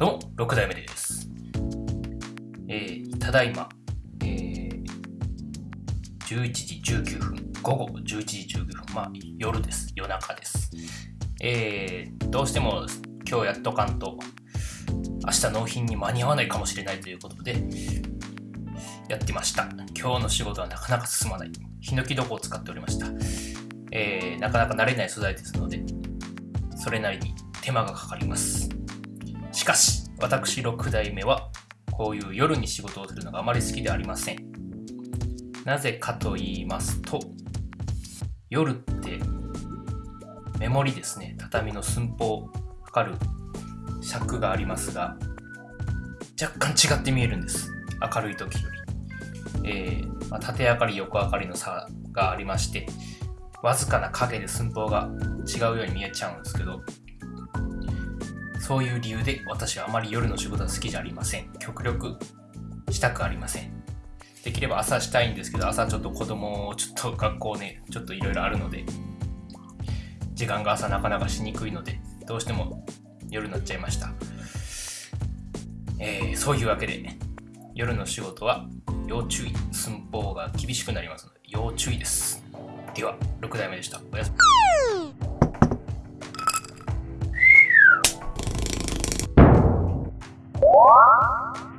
6代目です。えー、ただいま、えー、11時19分、午後11時19分、まあ夜です、夜中です。えー、どうしても今日やっとかんと、明日納品に間に合わないかもしれないということで、やってました。今日の仕事はなかなか進まない。ヒノキ床を使っておりました。えー、なかなか慣れない素材ですので、それなりに手間がかかります。しかし、私6代目はこういう夜に仕事をするのがあまり好きではありません。なぜかと言いますと、夜ってメモリですね、畳の寸法を測る尺がありますが、若干違って見えるんです。明るい時より。えーまあ、縦明かり、横明かりの差がありまして、わずかな影で寸法が違うように見えちゃうんですけど、そういう理由で私はあまり夜の仕事は好きじゃありません。極力したくありません。できれば朝したいんですけど、朝ちょっと子供をちょっと学校ね、ちょっといろいろあるので、時間が朝なかなかしにくいので、どうしても夜になっちゃいました。えー、そういうわけで、夜の仕事は要注意。寸法が厳しくなりますので、要注意です。では、6代目でした。おやすみ。Ah!